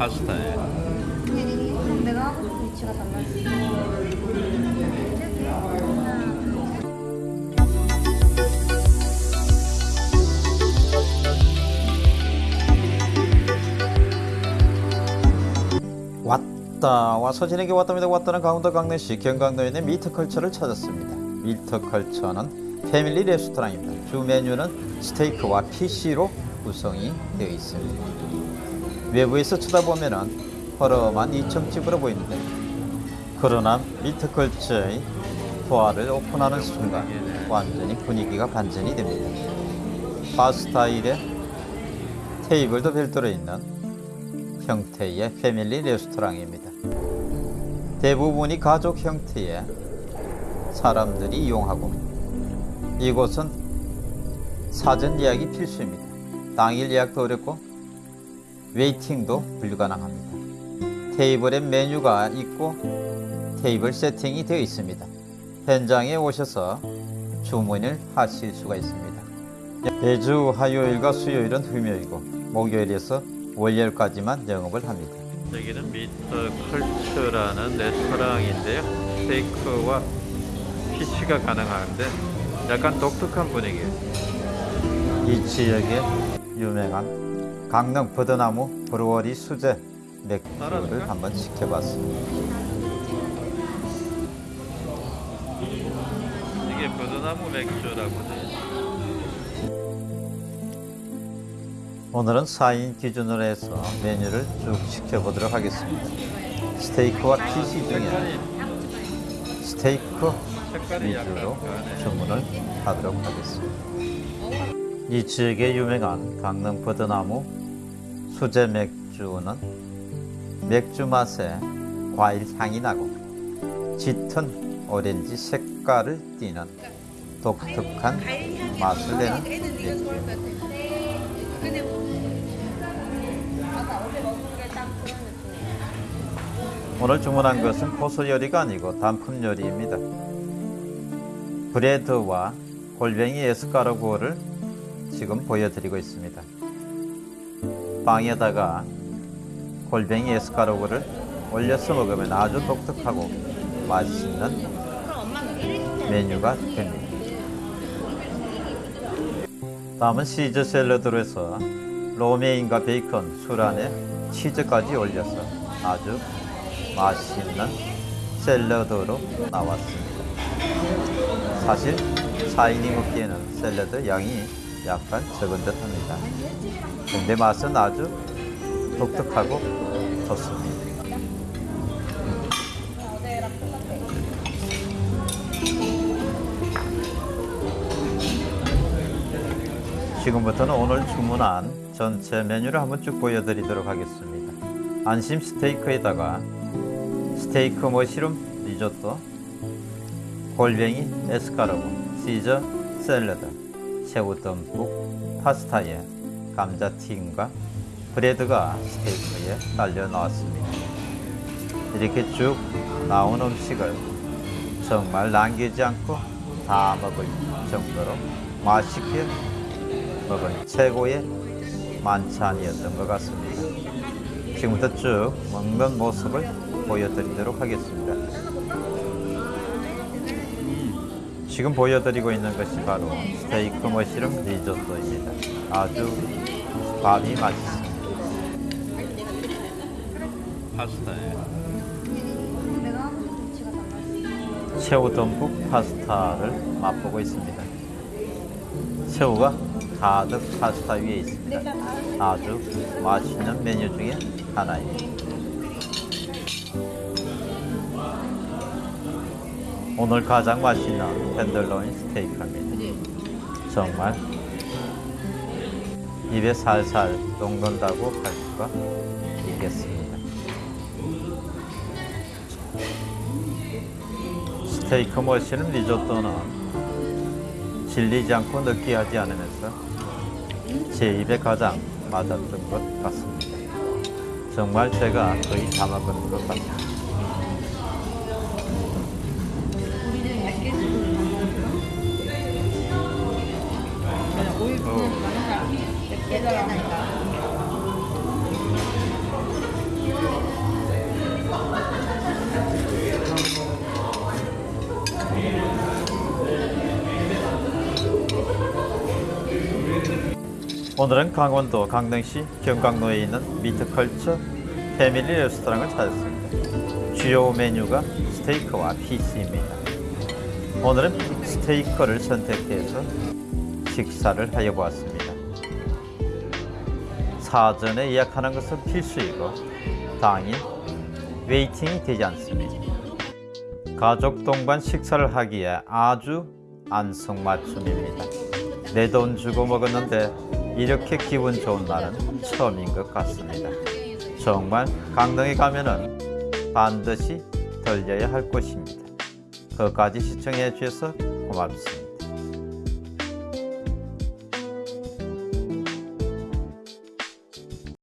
파스타에. 그럼 내가 하고 싶은 위치가 달라지. 왔다 와서 지내게 왔답니다. 왔다는 강원도 강릉시 경강도에 있는 미트컬처를 찾았습니다. 미트컬처는 패밀리 레스토랑입니다. 주 메뉴는 스테이크와 피시로 구성이 되어 있습니다 외부에서 쳐다보면 허름한 2층 집으로 보이는데 그러나 미트컬처의 도화를 오픈하는 순간 완전히 분위기가 반전이 됩니다 바 스타일의 테이블도 별도로 있는 형태의 패밀리 레스토랑입니다. 대부분이 가족 형태의 사람들이 이용하고 이곳은 사전 예약이 필수입니다. 당일 예약도 어렵고 waiting도 불가능합니다. 테이블에 메뉴가 있고 테이블 세팅이 되어 있습니다. 현장에 오셔서 주문을 하실 수가 있습니다. 매주 화요일과 수요일은 휴무일이고 목요일에서 월요일까지만 영업을 합니다. 여기는 미트컬처라는 레스토랑인데요. 스테이크와 피시가 가능한데 약간 독특한 분위기예요. 이 지역의 유명한 강릉 버드나무 브루어리 수제 맥주를 한번 시켜봤습니다. 이게 버드나무 맥주라고 돼요. 오늘은 4인 기준으로 해서 메뉴를 쭉 시켜보도록 하겠습니다. 스테이크와 피시 중에 스테이크 위주로 주문을 하도록 하겠습니다. 이 지역의 유명한 강릉 버드나무 수제 맥주는 맥주 맛에 과일 향이 나고 짙은 오렌지 색깔을 띠는 독특한 맛을 내는 맥주입니다. 오늘 주문한 것은 고소 요리가 아니고 단품 요리입니다. 브레드와 골뱅이 에스카르고를 지금 보여드리고 있습니다. 빵에다가 골뱅이 에스카르고를 올려서 먹으면 아주 독특하고 맛있는 메뉴가 됩니다. 다음은 시즈 샐러드로 해서 로메인과 베이컨, 술 안에 치즈까지 올려서 아주 맛있는 샐러드로 나왔습니다. 사실 4인이 먹기에는 샐러드 양이 약간 적은 듯 합니다. 근데 맛은 아주 독특하고 좋습니다. 지금부터는 오늘 주문한 전체 메뉴를 한번 쭉 보여드리도록 하겠습니다. 안심 스테이크에다가 스테이크 머시룸 리조또, 골뱅이 에스카르고, 시저 샐러드, 새우 듬뿍 파스타에 감자튀김과 브레드가 스테이크에 딸려 나왔습니다. 이렇게 쭉 나온 음식을 정말 남기지 않고 다 먹을 정도로 맛있게 먹은 최고의 만찬이었던 것 같습니다. 지금부터 쭉 먹는 모습을 보여드리도록 하겠습니다. 보여드리고 있는 것이 바로 스테이크 머시룸 리조또입니다. 아주 밥이 맛있습니다. 파스타에. 새우 듬뿍 파스타를 맛보고 있습니다. 새우가 가득 파스타 위에 있습니다. 아주 맛있는 메뉴 중에 하나입니다. 오늘 가장 맛있는 텐들로인 스테이크입니다. 정말 입에 살살 녹는다고 할 수가 있겠습니다. 스테이크 머시룸 리조또는 질리지 않고 느끼하지 않으면서 제 입에 가장 맞았던 것 같습니다. 정말 제가 거의 다 먹은 것 같습니 오늘은 강원도 강릉시 경강로에 있는 미트컬처 패밀리 레스토랑을 찾았습니다. 주요 메뉴가 스테이크와 fish입니다. 오늘은 스테이크를 선택해서 식사를 하여 보았습니다. 사전에 예약하는 것은 필수이고 당일 waiting이 되지 않습니다. 가족 동반 식사를 하기에 아주 안성맞춤입니다. 내 돈 주고 먹었는데 이렇게 기분 좋은 날은 처음인 것 같습니다. 정말 강릉에 가면은 반드시 들려야 할 곳입니다. 끝까지 시청해 주셔서 고맙습니다.